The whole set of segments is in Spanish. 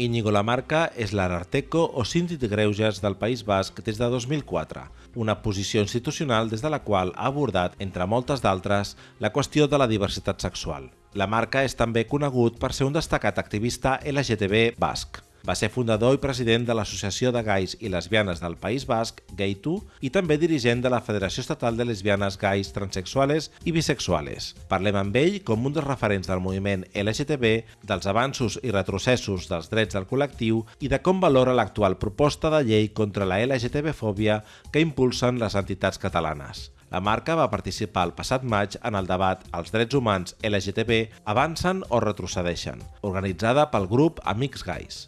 Íñigo Lamarca és l'Ararteco o síndic de greuges del País Basc des de 2004, una posició institucional des de la qual ha abordat, entre moltes d'altres, la qüestió de la diversitat sexual. Lamarca és també conegut per ser un destacat activista LGTB basc. Va ser fundador i president de l'Associació de Gais i Lesbianes del País Basc, Gay2, i també dirigent de la Federació Estatal de Lesbianes, Gais, Transsexuales i Bisexuales. Parlem amb ell com un dels referents del moviment LGTB, dels avanços i retrocessos dels drets del col·lectiu i de com valora l'actual proposta de llei contra la LGTB-fòbia que impulsen les entitats catalanes. La marca va participar el passat maig en el debat Els drets humans LGTB avancen o retrocedeixen, organitzada pel grup Amics Gais.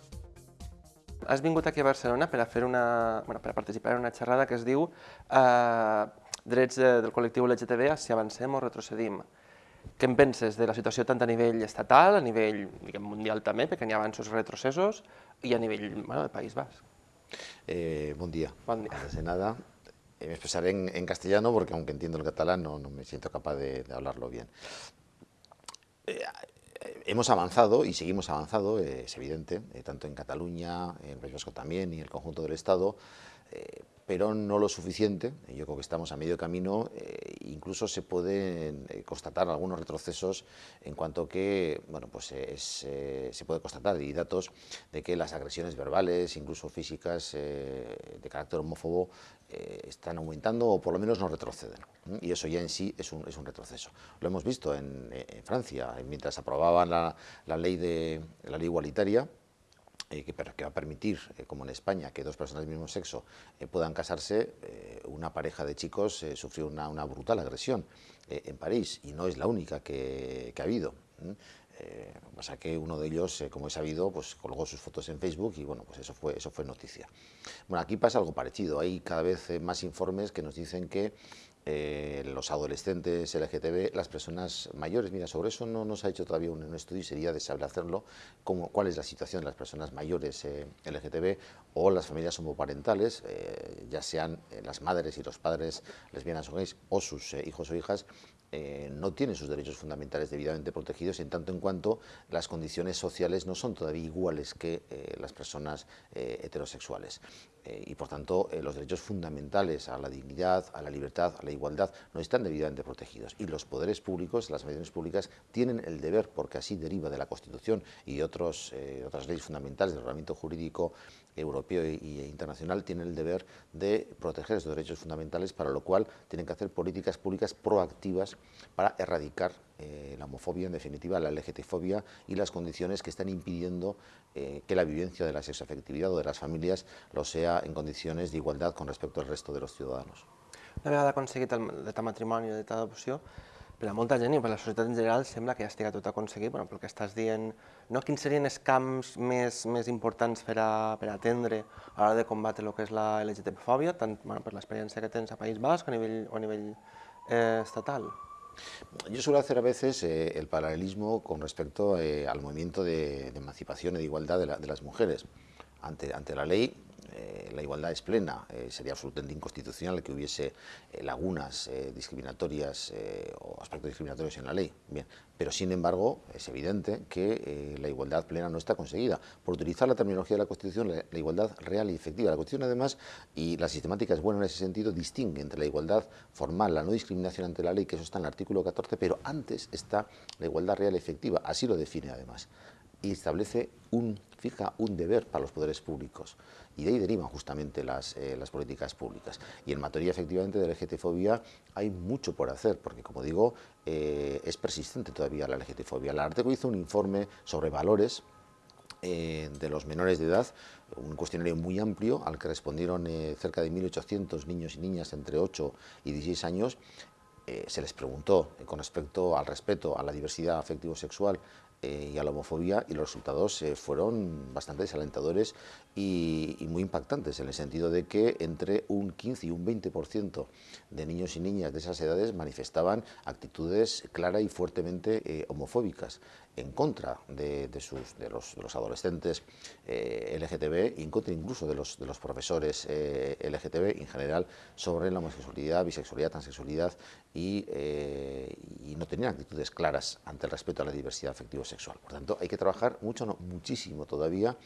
Has vingut aquí a Barcelona per a, fer una, bueno, per a participar en una xerrada que es diu eh, Drets del col·lectiu LGTB, si avancem o retrocedim. Què en penses de la situació tant a nivell estatal, a nivell diguem, mundial també, perquè hi ha avanços retrocessos, i a nivell bueno, del País Basc? Eh, buen día. Buen día. Antes de nada, eh, me expresaré en, en, castellano porque aunque entiendo el catalán no, no me siento capaz de, de hablarlo bien. Eh, hemos avanzado y seguimos avanzando, eh, es evidente, eh, tanto en Cataluña, en País Vasco también y el conjunto del Estado, eh, pero no lo suficiente. Yo creo que estamos a medio camino, eh, incluso se pueden eh, constatar algunos retrocesos en cuanto que, bueno, pues es, eh, se puede constatar y datos de que las agresiones verbales, incluso físicas, de carácter homófobo, están aumentando o por lo menos no retroceden. Y eso ya en sí es un, es un retroceso. Lo hemos visto en, Francia, mientras aprobaban la, ley de, la ley igualitaria, eh, que, que, va a permitir, eh, como en España, que dos personas del mismo sexo eh, puedan casarse, eh, una pareja de chicos eh, sufrió una, una, brutal agresión eh, en París y no es la única que, que ha habido. Eh, pasa que uno de ellos, como he sabido, pues colgó sus fotos en Facebook y bueno, pues eso fue, eso fue noticia. Bueno, aquí pasa algo parecido, hay cada vez más informes que nos dicen que eh, los adolescentes LGTB, las personas mayores. Mira, sobre eso no nos ha hecho todavía un, estudio y sería deseable hacerlo, cuál es la situación de las personas mayores eh, LGTB o las familias homoparentales, eh, ya sean eh, las madres y los padres lesbianas o gays o sus hijos o hijas, eh, no tienen sus derechos fundamentales debidamente protegidos en tanto en cuanto las condiciones sociales no son todavía iguales que eh, las personas eh, heterosexuales. Y por tanto los derechos fundamentales a la dignidad, a la libertad, a la igualdad no están debidamente protegidos. Y los poderes públicos, las administraciones públicas, tienen el deber, porque así deriva de la Constitución y otros, otras leyes fundamentales del ordenamiento jurídico europeo e internacional, tienen el deber de proteger esos derechos fundamentales, para lo cual tienen que hacer políticas públicas proactivas para erradicar eh, la homofobia, en definitiva la LGTfobia y las condiciones que están impidiendo eh, que la vivencia de la sexoafectividad o de las familias lo sea en condiciones de igualdad con respecto al resto de los ciudadanos. Una vegada aconseguit el matrimoni el dret a adopció, per a molta gent i per a la societat en general sembla que ja estigui tot aconseguit, bueno, pel que estàs dient, no? quins serien els camps més, més importants per a, per atendre a l'hora de combatre el que és la LGTB-fòbia, tant bueno, per l'experiència que tens a País Basc o a nivell, o a nivell eh, estatal? Yo suelo hacer a veces eh, el paralelismo con respecto eh, al movimiento de, de, emancipación y de igualdad de, la, de las mujeres. Ante, ante, la ley, eh, la igualdad es plena. Eh, sería absolutamente inconstitucional que hubiese eh, lagunas discriminatorias o aspectos discriminatorios en la ley. Bien, pero sin embargo es evidente que la igualdad plena no está conseguida. Por utilizar la terminología de la Constitución, la, la, igualdad real y efectiva. La Constitución además, y la sistemática es buena en ese sentido, distingue entre la igualdad formal, la no discriminación ante la ley, que eso está en el artículo 14, pero antes está la igualdad real y efectiva. Así lo define además y establece un, fija un deber para los poderes públicos. Y de ahí derivan justamente las, eh, las políticas públicas. Y en materia efectivamente de LGTfobia hay mucho por hacer, porque como digo, eh, es persistente todavía la LGTfobia. La Arteco hizo un informe sobre valores eh, de los menores de edad, un cuestionario muy amplio al que respondieron cerca de 1.800 niños y niñas entre 8 y 16 años. Se les preguntó con respecto al respeto a la diversidad afectivo-sexual eh, y a la homofobia y los resultados eh, fueron bastante desalentadores y, muy impactantes en el sentido de que entre un 15 y un 20% de niños y niñas de esas edades manifestaban actitudes clara y fuertemente eh, homofóbicas en contra de, sus, de, los, de los, adolescentes eh, LGTB y en contra incluso de los, de los profesores eh, LGTB en general sobre la homosexualidad, bisexualidad, transexualidad y, y, no tenían actitudes claras ante el respeto a la diversidad afectivo heterosexual. Por tanto, hay que trabajar mucho, no, muchísimo todavía,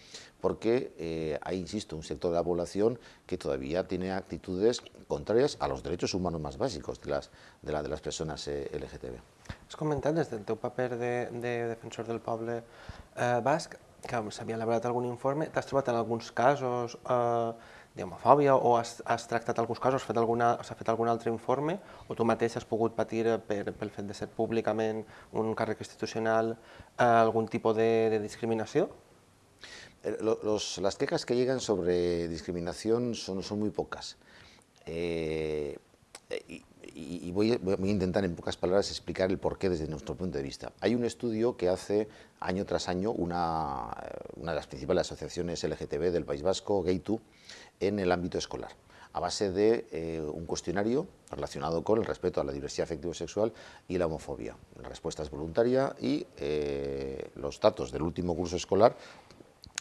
porque eh, hay, insisto, un sector de la población que todavía tiene actitudes contrarias a los derechos humanos más básicos de las, de la, de las personas eh, LGTB. Has comentat des del teu paper de, de defensor del poble eh, basc que s'havia elaborat algun informe. T'has trobat en alguns casos eh, d'homofòbia o has, has tractat alguns casos, s'ha fet, alguna, fet algun altre informe o tu mateix has pogut patir per, pel fet de ser públicament un càrrec institucional eh, algun tipus de, de discriminació? Eh, los, las quejas que llegan sobre discriminación son, son muy pocas. Eh, y, y voy, a, voy, a, intentar en pocas palabras explicar el porqué desde nuestro punto de vista. Hay un estudio que hace año tras año una, una de las principales asociaciones LGTB del País Vasco, Gaytu, en el ámbito escolar a base de eh, un cuestionario relacionado con el respeto a la diversidad afectivo-sexual y la homofobia. La respuesta es voluntaria y eh, los datos del último curso escolar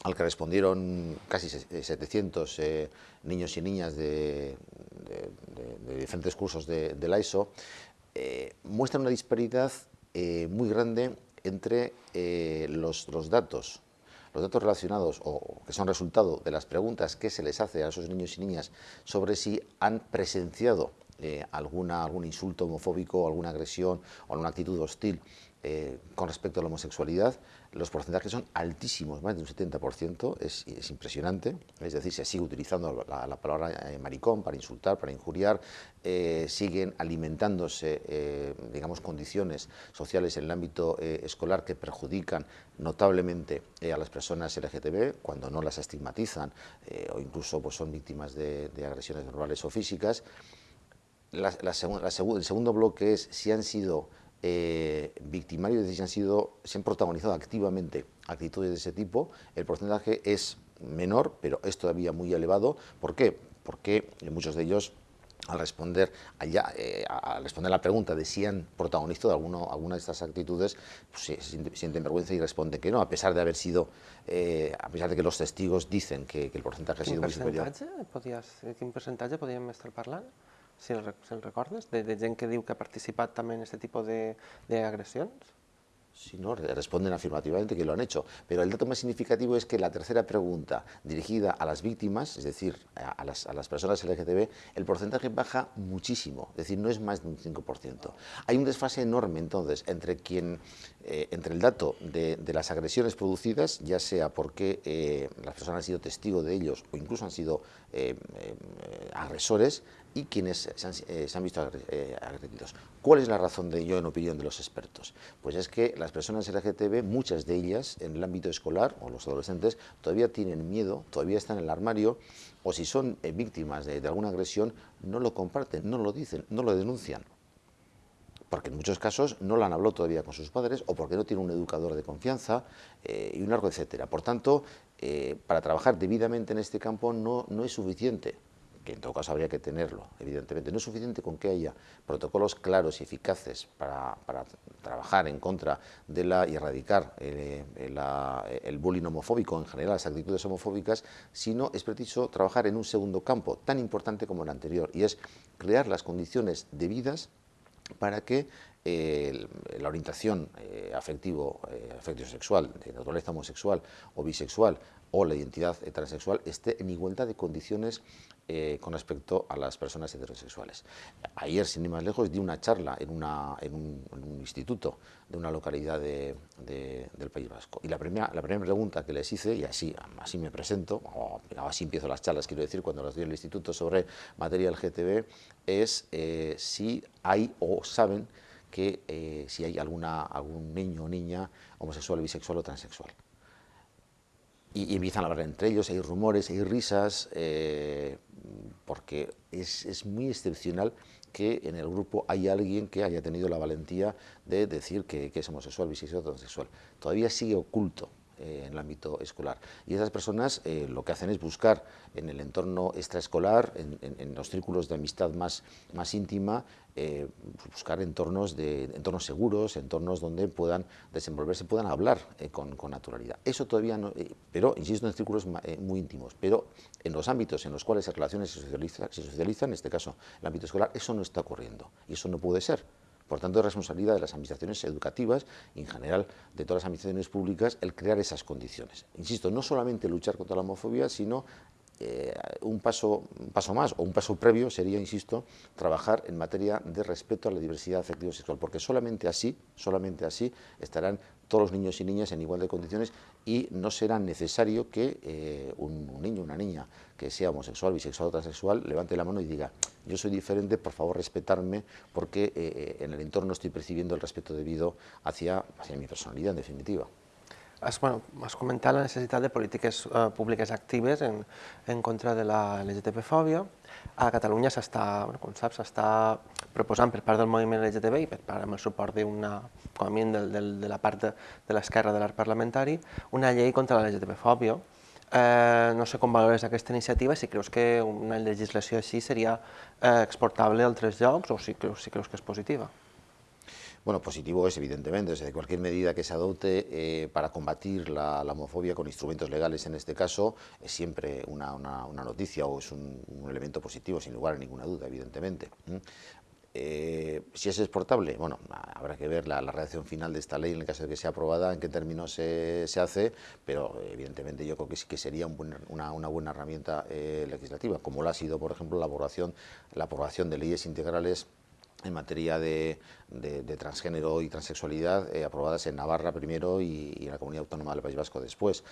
al que respondieron casi 700 eh, niños y niñas de, de, de, de diferentes cursos de, la ESO, eh, una disparidad eh, muy grande entre los, datos los datos relacionados o que son resultado de las preguntas que se les hace a esos niños y niñas sobre si han presenciado eh, alguna, algún insulto homofóbico, alguna agresión o alguna actitud hostil eh, con respecto a la homosexualidad, los porcentajes son altísimos, más de un 70%, es, es impresionante, es decir, se sigue utilizando la, la palabra eh, maricón para insultar, para injuriar, eh, siguen alimentándose, digamos, condiciones sociales en el ámbito escolar que perjudican notablemente a las personas LGTB cuando no las estigmatizan o incluso pues, son víctimas de, agresiones verbales o físicas. El segundo bloque es si han sido eh, victimarios si han, sido, se han protagonizado activamente actitudes de ese tipo, el porcentaje es menor, pero es todavía muy elevado. ¿Por qué? Porque muchos de ellos al responder, allá, eh, al responder la pregunta de si han protagonizado alguno, alguna de estas actitudes, pues, se sienten vergüenza y responden que no, a pesar de haber sido, eh, a pesar de que los testigos dicen que, que el porcentaje ha sido muy superior. Podies, ¿Quin porcentaje podríem estar parlant? Si el, si el recordes, de, de que diu que ha participat també en aquest tipus d'agressions? Sí, no, responden afirmativamente que lo han hecho. Pero el dato más significativo es que la tercera pregunta, dirigida a las víctimas, es decir, a las, a las personas LGTB, el porcentaje baja muchísimo, es decir, no es más de un 5%. Hay un desfase enorme, entonces, entre, quien, eh, entre el dato de, de, las agresiones producidas, ya sea porque eh, las personas han sido testigos de ellos o incluso han sido eh agresores, y quienes se han, eh, se han visto eh, agredidos. ¿Cuál es la razón de ello en opinión de los expertos? Pues es que las personas LGTB, muchas de ellas en el ámbito escolar o los adolescentes, todavía tienen miedo, todavía están en el armario o si son eh, víctimas de, alguna agresión, no lo comparten, no lo dicen, no lo denuncian porque en muchos casos no lo han hablado todavía con sus padres o porque no tienen un educador de confianza y un largo etcétera. Por tanto, para trabajar debidamente en este campo no es suficiente que en todo caso habría que tenerlo, evidentemente. No es suficiente con que haya protocolos claros y eficaces para, para trabajar en contra de la y erradicar eh, la, el bullying homofóbico, en general las actitudes homofóbicas, sino es preciso trabajar en un segundo campo tan importante como el anterior, y es crear las condiciones debidas para que eh, la orientación eh, afectivo, eh, afectivo sexual, de naturaleza homosexual o bisexual o la identidad transexual esté en igualdad de condiciones eh, con respecto a las personas heterosexuales. Ayer, sin ir más lejos, di una charla en, una, en, un, en un, instituto de una localidad de, de, del País Vasco. Y la primera, la primera pregunta que les hice, y así, así me presento, o así empiezo las charlas, quiero decir, cuando las doy en el instituto sobre materia del GTB, es eh, si hay o saben que eh, si hay alguna, algún niño o niña homosexual, bisexual o transexual y, empiezan a hablar entre ellos, hay rumores, hay risas, eh, porque es, es, muy excepcional que en el grupo haya alguien que haya tenido la valentía de decir que, es homosexual, bisexual transexual. Todavía sigue oculto eh, en el ámbito escolar. Y esas personas eh, lo que hacen es buscar en el entorno extraescolar, en, en, los círculos de amistad más, más íntima, eh, buscar entornos, de, entornos seguros, entornos donde puedan desenvolverse, puedan hablar con, con, naturalidad. Eso todavía no, pero insisto en círculos muy íntimos, pero en los ámbitos en los cuales las relaciones se socializan, se socializan, en este caso el ámbito escolar, eso no está ocurriendo y eso no puede ser Por tanto, es responsabilidad de las administraciones educativas y en general de todas las administraciones públicas el crear esas condiciones. Insisto, no solamente luchar contra la homofobia, sino eh, un, paso, un paso más o un paso previo sería, insisto, trabajar en materia de respeto a la diversidad afectiva sexual, porque solamente así, solamente así estarán todos los niños y niñas en igual de condiciones y no será necesario que eh, un, niño o una niña que sea homosexual, bisexual o transexual levante la mano y diga yo soy diferente, por favor respetarme porque eh, en el entorno estoy percibiendo el respeto debido hacia, hacia mi personalidad en definitiva. Has, bueno, has comentat la necessitat de polítiques eh, públiques actives en, en contra de la LGTB-fòbia. A Catalunya s'està, com saps, s'està proposant per part del moviment LGTB i per part amb el suport d'una, com a mínim de, de, de la part de, de l'esquerra de l'art parlamentari, una llei contra la LGTB-fòbia. Eh, no sé com valores aquesta iniciativa, si creus que una legislació així seria eh, exportable a altres llocs o si creus, si creus que és positiva. Bueno, positivo es evidentemente, o cualquier medida que se adopte eh, para combatir la, homofobia con instrumentos legales en este caso es siempre una, noticia o es un, elemento positivo, sin lugar a ninguna duda, evidentemente. Eh, si es exportable, bueno, habrá que ver la, redacción final de esta ley en el caso de que sea aprobada, en qué términos se, hace, pero evidentemente yo creo que sí que sería una, buena herramienta eh, legislativa, como lo ha sido, por ejemplo, la la aprobación de leyes integrales en materia de, transgénero y transexualidad eh, aprobadas en Navarra primero y, en la Comunidad Autónoma del País Vasco después.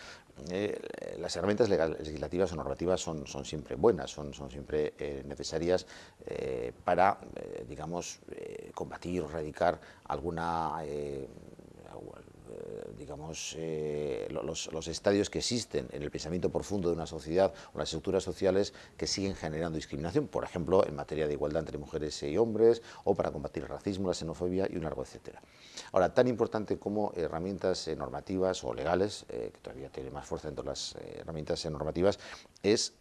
Eh, las herramientas legislativas o normativas son, siempre buenas, son, son siempre eh, necesarias para, digamos, combatir o erradicar alguna digamos, eh, los, estadios que existen en el pensamiento profundo de una sociedad o las estructuras sociales que siguen generando discriminación, por ejemplo, en materia de igualdad entre mujeres y hombres, o para combatir el racismo, la xenofobia y un largo etcétera. Ahora, tan importante como herramientas eh, normativas o legales, que todavía tiene más fuerza dentro de las herramientas normativas, es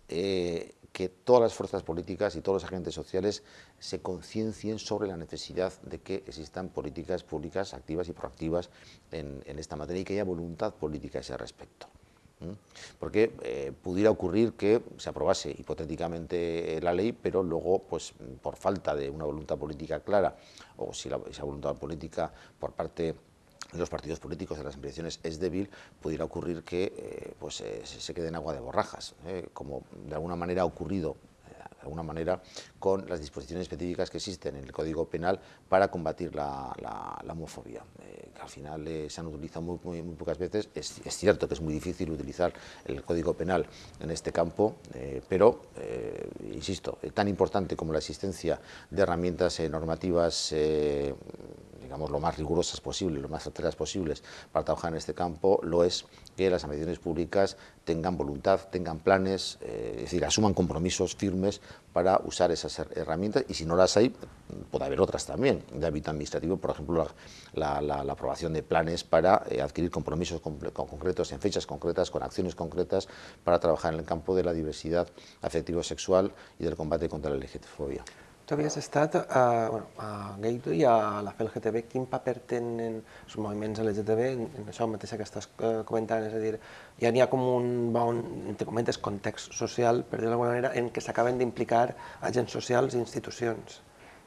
que todas las fuerzas políticas y todos los agentes sociales se conciencien sobre la necesidad de que existan políticas públicas activas y proactivas en, esta materia y que haya voluntad política a ese respecto. Porque eh, pudiera ocurrir que se aprobase hipotéticamente la ley, pero luego, pues, por falta de una voluntad política clara, o si esa voluntad política por parte de los partidos políticos de las elecciones es débil, pudiera ocurrir que eh, pues, eh, se quede en agua de borrajas, eh, como de alguna manera ha ocurrido alguna manera con las disposiciones específicas que existen en el Código Penal para combatir la, homofobia, que al final se han utilizado muy, pocas veces. Es, cierto que es muy difícil utilizar el Código Penal en este campo, pero, insisto, tan importante como la existencia de herramientas normativas digamos, lo más rigurosas posibles, lo más certeras posibles para trabajar en este campo, lo es que las administraciones públicas tengan voluntad, tengan planes, eh, es decir, asuman compromisos firmes para usar esas herramientas y si no las hay, puede haber otras también, de ámbito administrativo, por ejemplo, la, aprobación de planes para eh, adquirir compromisos concretos en fechas concretas, con acciones concretas para trabajar en el campo de la diversidad afectivo-sexual y del combate contra la LGTB-fobia. Tu havies estat a, bueno, a Gaito i a la FLGTB. Quin paper tenen els moviments LGTB en, en això mateix que estàs eh, comentant? És a dir, ja n'hi ha com un bon, entre comentes, context social, per dir-ho d'alguna manera, en què s'acaben d'implicar agents socials i institucions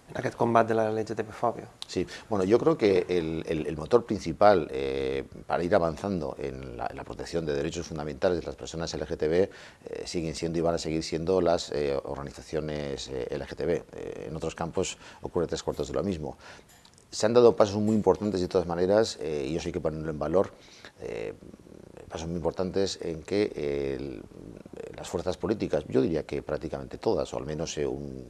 en aquest combat de la LGTB-fobia. Sí, bueno, yo creo que el, el, motor principal eh, para ir avanzando en la, protección de derechos fundamentales de las personas LGTB eh, siguen siendo y van a seguir siendo las eh, organizaciones LGTB. en otros campos ocurre tres cuartos de lo mismo. Se han dado pasos muy importantes de todas maneras, y yo sí que ponerlo en valor, pasos muy importantes en que las fuerzas políticas, yo diría que prácticamente todas, o al menos un,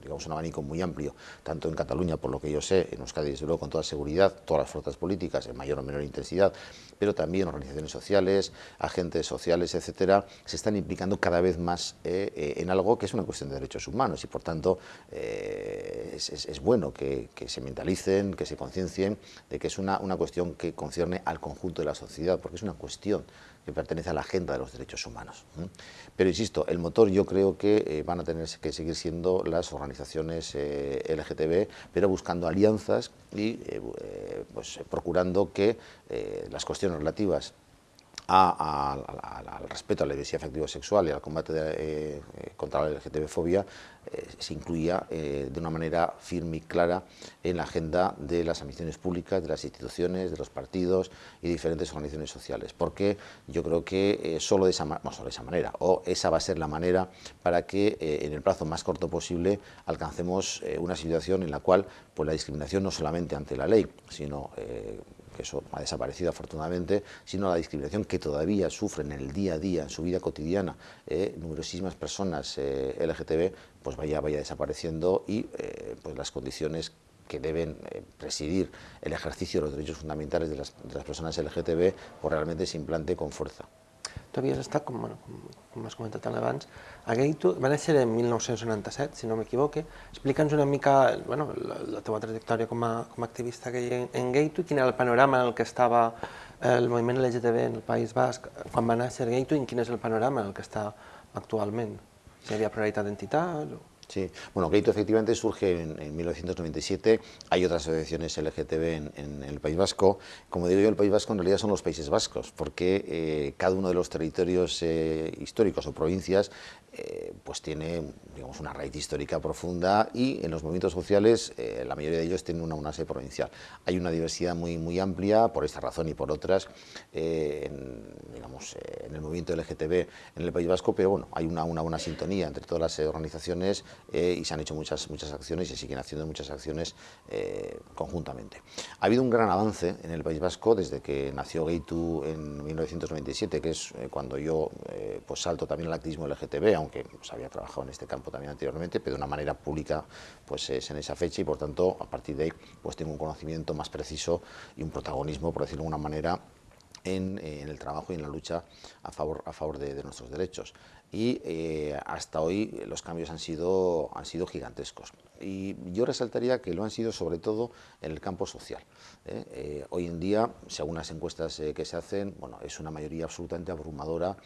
digamos, un abanico muy amplio, tanto en Cataluña, por lo que yo sé, en Euskadi, desde luego, con toda seguridad, todas las fuerzas políticas, en mayor o menor intensidad, pero también organizaciones sociales, agentes sociales, etcétera, se están implicando cada vez más eh, eh, en algo que es una cuestión de derechos humanos y, por tanto, eh, es, bueno que, se mentalicen, que se conciencien de que es una, una cuestión que concierne al conjunto de la sociedad, porque es una cuestión que pertenece a la agenda de los derechos humanos. Pero insisto, el motor yo creo que eh, van a tener que seguir siendo las organizaciones eh, LGTB, pero buscando alianzas y eh, pues, procurando que las cuestiones relativas al respeto a la diversidad afectivo-sexual y al combate eh, contra la LGTB-fobia eh, se incluía de una manera firme y clara en la agenda de las administraciones públicas, de las instituciones, de los partidos y diferentes organizaciones sociales, porque yo creo que solo, de esa, solo de esa manera, o esa va a ser la manera para que en el plazo más corto posible alcancemos una situación en la cual pues, la discriminación no solamente ante la ley, sino eso ha desaparecido afortunadamente, sino la discriminación que todavía sufren en el día a día, en su vida cotidiana, eh, numerosísimas personas eh, LGTB, pues vaya, vaya desapareciendo y eh, pues las condiciones que deben presidir el ejercicio de los derechos fundamentales de las, personas LGTB, pues realmente se implante con fuerza. Tu havies estat, com, com, com has comentat abans, a Gaitu, va néixer en 1997, si no m'equivoque. Explica'ns una mica bueno, la, la teva trajectòria com a, com a activista gay en, en Gaitu, quin era el panorama en el que estava el moviment LGTB en el País Basc quan va néixer Gaitu i quin és el panorama en el que està actualment. Si hi havia pluralitat d'entitats o... Sí, bueno, Gaito efectivamente surge en, 1997, hay otras asociaciones LGTB en, el País Vasco, como digo yo, el País Vasco en realidad son los Países Vascos, porque eh, cada uno de los territorios eh, históricos o provincias eh, pues tiene digamos, una raíz histórica profunda y en los movimientos sociales la mayoría de ellos tienen una base provincial. Hay una diversidad muy, muy amplia por esta razón y por otras en, digamos, en el movimiento LGTB en el País Vasco, pero bueno, hay una, una buena sintonía entre todas las organizaciones eh, y se han hecho muchas, muchas acciones y se siguen haciendo muchas acciones eh, conjuntamente. Ha habido un gran avance en el País Vasco desde que nació Gaitu en 1997, que es eh, cuando yo pues salto también al activismo LGTB, aunque pues, había trabajado en este campo también anteriormente, pero de una manera pública pues es en esa fecha y por tanto a partir de ahí pues tengo un conocimiento más preciso y un protagonismo, por decirlo de alguna manera, en, el trabajo y en la lucha a favor, a favor de nuestros derechos y eh, hasta hoy los cambios han sido, han sido gigantescos. Y yo resaltaría que lo han sido sobre todo en el campo social. ¿eh? Eh, hoy en día, según las encuestas que se hacen, bueno, es una mayoría absolutamente abrumadora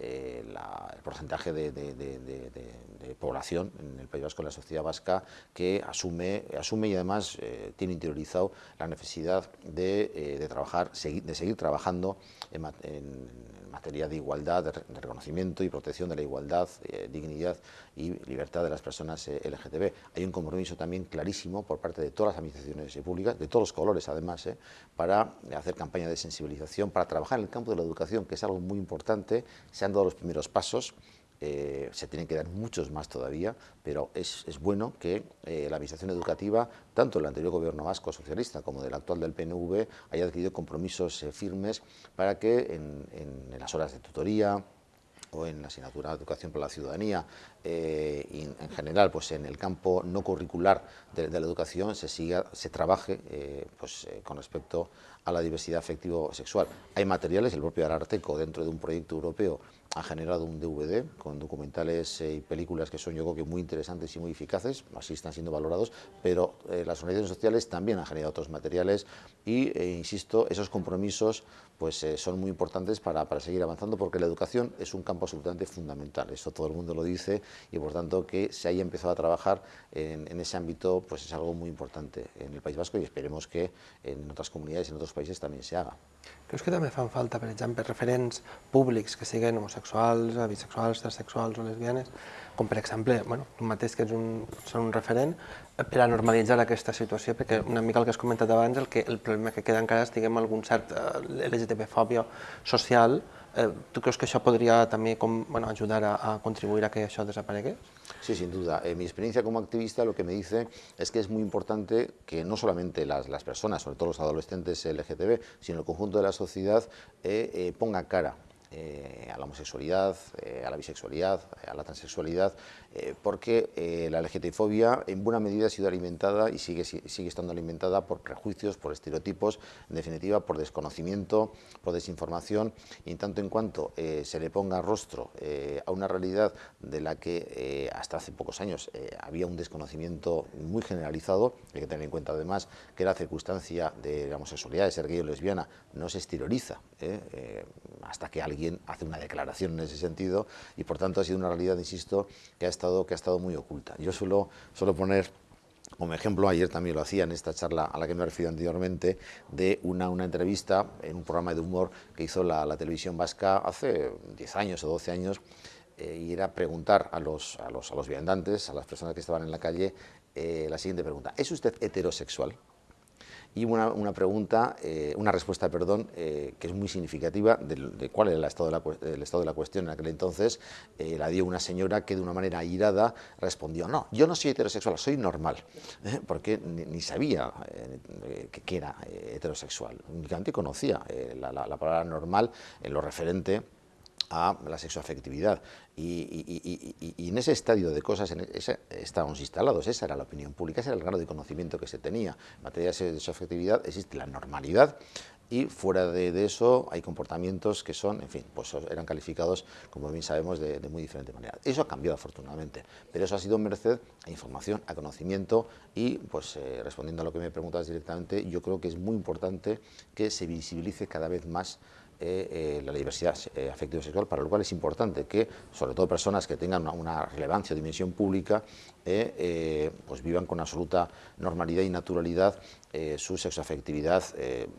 el porcentaje de, población en el País Vasco, en la sociedad vasca, que asume, asume y además tiene interiorizado la necesidad de, trabajar, de seguir trabajando en, en materia de igualdad, de, reconocimiento y protección de la igualdad, eh, dignidad y libertad de las personas eh, LGTB. Hay un compromiso también clarísimo por parte de todas las administraciones públicas, de todos los colores además, eh, para hacer campaña de sensibilización, para trabajar en el campo de la educación, que es algo muy importante. Se han dado los primeros pasos, eh, se tienen que dar muchos más todavía, pero es, bueno que eh, la Administración Educativa, tanto el anterior gobierno vasco socialista como del actual del PNV, haya adquirido compromisos eh, firmes para que en, las horas de tutoría, o en la asignatura de Educación para la Ciudadanía y en general pues en el campo no curricular de, la educación se siga, se trabaje pues, con respecto a la diversidad afectivo-sexual. Hay materiales, el propio Ararteco dentro de un proyecto europeo ha generado un DVD con documentales eh, y películas que son yo creo que muy interesantes y muy eficaces, así están siendo valorados, pero eh, las organizaciones sociales también han generado otros materiales y, eh, insisto, esos compromisos pues, son muy importantes para, para, seguir avanzando porque la educación es un campo absolutamente fundamental, eso todo el mundo lo dice y por tanto que se haya empezado a trabajar en, en ese ámbito pues es algo muy importante en el País Vasco y esperemos que en otras comunidades en otros países también se haga. Creus que també fan falta, per exemple, referents públics que siguin homosexuals, bisexuals, transsexuals o lesbianes, com per exemple, bueno, tu mateix que ets un, són un referent, per a normalitzar aquesta situació, perquè una mica el que has comentat abans, el, que, el problema que queda encara és, diguem, algun cert eh, LGTB-fòbia social, eh, tu creus que això podria també com, bueno, a, contribuir a que això desaparegués? Sí, sin duda. En mi experiencia como activista lo que me dice es que es muy importante que no solamente las, las personas, sobre todo los adolescentes LGTB, sino el conjunto de la sociedad eh, eh, ponga cara eh, a la homosexualidad, eh, a la bisexualidad, a la transexualidad, eh, porque la LGTB-fobia en buena medida ha sido alimentada y sigue, sigue estando alimentada por prejuicios, por estereotipos, en definitiva por desconocimiento, por desinformación, y en tanto en cuanto se le ponga rostro a una realidad de la que hasta hace pocos años había un desconocimiento muy generalizado, hay que tener en cuenta además que la circunstancia de la homosexualidad, de ser gay o lesbiana, no se exterioriza hasta que alguien hace una declaración en ese sentido y por tanto ha sido una realidad, insisto, que ha estado, que ha estado muy oculta. Yo suelo, suelo poner como ejemplo, ayer también lo hacía en esta charla a la que me he referido anteriormente, de una, una entrevista en un programa de humor que hizo la, la televisión vasca hace 10 años o 12 años, eh, y era preguntar a los, a, los, a los viandantes, a las personas que estaban en la calle, eh, la siguiente pregunta, ¿es usted heterosexual? Y una, una pregunta, eh, una respuesta, perdón, eh, que es muy significativa de, cuál era el estado de, la, cuestión en aquel entonces, eh, la dio una señora que de una manera airada respondió, no, yo no soy heterosexual, soy normal, porque ni, sabía que, que, era heterosexual, únicamente conocía la palabra normal en lo referente a la sexoafectividad. Y, y, y, y, en ese estadio de cosas en ese, estábamos instalados, esa era la opinión pública, ese era el grado de conocimiento que se tenía. En materia de sexoafectividad existe la normalidad y fuera de, de, eso hay comportamientos que son, en fin, pues eran calificados, como bien sabemos, de, de, muy diferente manera. Eso ha cambiado afortunadamente, pero eso ha sido merced a información, a conocimiento y, pues eh, respondiendo a lo que me preguntas directamente, yo creo que es muy importante que se visibilice cada vez más eh, eh, la diversidad eh, afectivo-sexual, para lo cual es importante que, sobre todo personas que tengan una, una relevancia o dimensión pública, eh, eh, pues vivan con absoluta normalidad y naturalidad eh, su sexoafectividad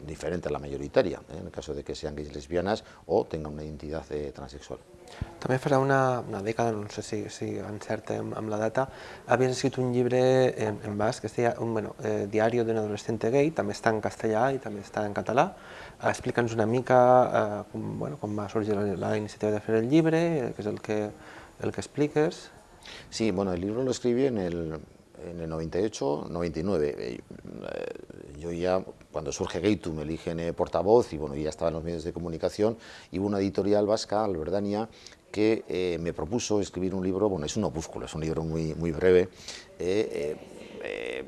diferente a la mayoritaria, en el caso de que sean gays lesbianas o tengan una identidad transexual. També farà una, una dècada, no sé si, si encerta amb, amb la data, havies escrit un llibre en, en basc que es un, bueno, eh, Diario de un adolescente gay, també està en castellà i també està en català. Explica'ns una mica eh, com, bueno, com va sorgir la, la iniciativa de fer el llibre, què és el que, el que expliques. Sí, bueno, el libro lo escribí en el, en el 98, 99. Eh, yo ya, cuando surge Gaitu, me eligen eh, portavoz y bueno, ya estaba en los medios de comunicación y hubo una editorial vasca, Alberdania, que eh, me propuso escribir un libro, bueno, es un opúsculo, es un libro muy, muy breve, eh, eh,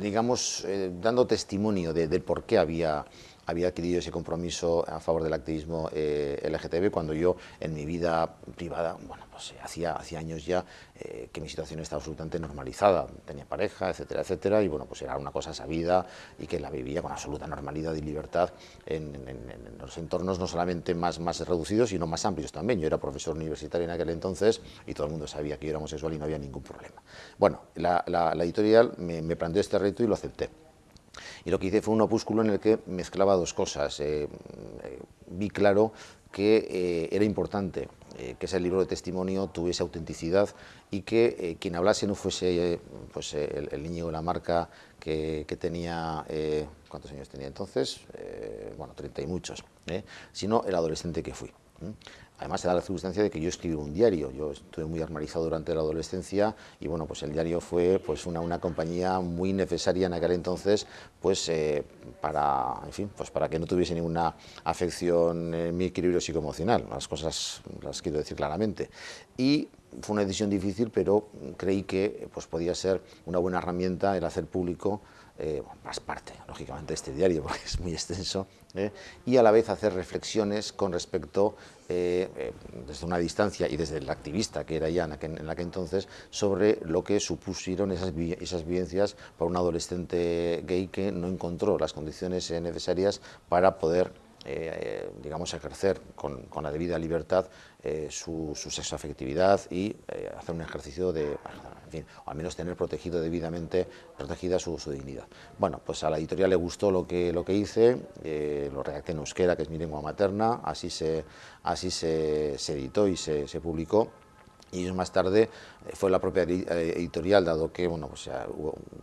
digamos, dando testimonio de, por qué había había adquirido ese compromiso a favor del activismo eh, LGTB cuando yo en mi vida privada, bueno, pues eh, hacía, hacía años ya eh, que mi situación estaba absolutamente normalizada, tenía pareja, etcétera, etcétera, y bueno, pues era una cosa sabida y que la vivía con absoluta normalidad y libertad en, en, en los entornos no solamente más, más reducidos, sino más amplios también. Yo era profesor universitario en aquel entonces y todo el mundo sabía que yo era homosexual y no había ningún problema. Bueno, la, la, la editorial me, me planteó este reto y lo acepté. Y lo que hice fue un opúsculo en el que mezclaba dos cosas. Eh, eh, vi claro que eh, era importante eh, que ese libro de testimonio tuviese autenticidad y que eh, quien hablase no fuese pues, el, el, niño de la marca que, que tenía, ¿cuántos años tenía entonces? bueno, 30 y muchos, sino el adolescente que fui. Además se da la circunstancia de que yo escribí un diario, yo estuve muy armarizado durante la adolescencia y bueno, pues el diario fue pues una, una compañía muy necesaria en aquel entonces pues eh, para, en fin, pues para que no tuviese ninguna afección en mi equilibrio psicoemocional, las cosas las quiero decir claramente. Y fue una decisión difícil, pero creí que pues podía ser una buena herramienta el hacer público eh, más parte, lógicamente, de este diario, porque es muy extenso, eh, y a la vez hacer reflexiones con respecto, eh, eh, desde una distancia y desde el activista que era ya en aquel, en entonces, sobre lo que supusieron esas, esas vivencias para un adolescente gay que no encontró las condiciones necesarias para poder eh, digamos, ejercer con, la debida libertad eh, su, su sexoafectividad y eh, hacer un ejercicio de, en fin, o al menos tener protegido debidamente, protegida su, dignidad. Bueno, pues a la editorial le gustó lo que, lo que hice, lo redacté en euskera, que es mi lengua materna, así se, así se, se editó y se publicó y años más tarde eh, fue la propia eh, editorial, dado que bueno, pues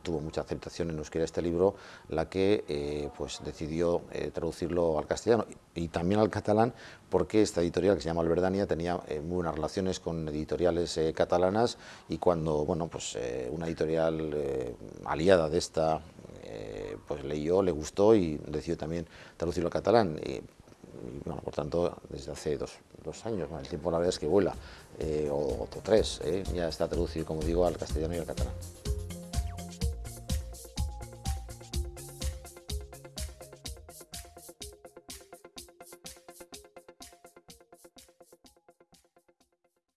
tuvo mucha aceptación en euskera este libro, la que eh, pues decidió traducirlo al castellano y, también al catalán, porque esta editorial que se llama Alberdania tenía muy buenas relaciones con editoriales catalanas y cuando bueno, pues, una editorial aliada de esta pues leyó, le gustó y decidió también traducirlo al catalán. Y bueno, por tanto, desde hace dos, dos años, el tiempo la verdad es que vuela, eh, o, o, tres, eh, ya está traducido, como digo, al castellano y al catalán.